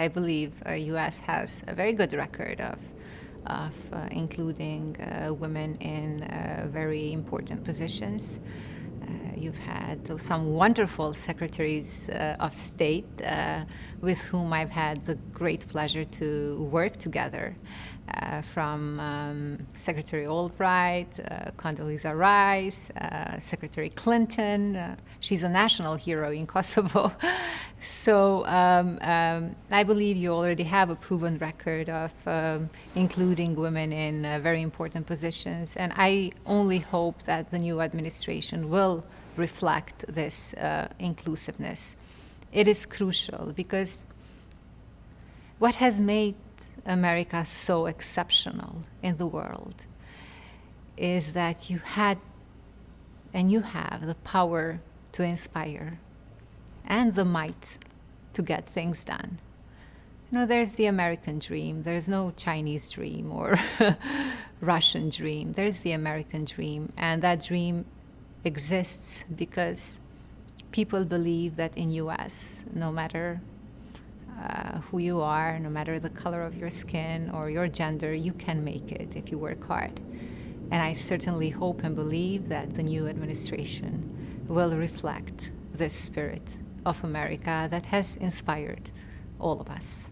I believe uh, U.S. has a very good record of of uh, including uh, women in uh, very important positions. Uh, you've had some wonderful secretaries uh, of state with whom I've had the great pleasure to work together, from um, Secretary Albright, Condoleezza Rice, Secretary Clinton. she's a national hero in Kosovo. So um, um, I believe you already have a proven record of um, including women in uh, very important positions, and I only hope that the new administration will reflect this uh, inclusiveness. It is crucial because what has made America so exceptional in the world is that you had and you have the power to inspire and the might to get things done. You know, there's the American dream. There's no Chinese dream or Russian dream. There's the American dream. And that dream exists because people believe that in US, no matter uh, who you are, no matter the color of your skin or your gender, you can make it if you work hard. And I certainly hope and believe that the new administration will reflect this spirit of America that has inspired all of us.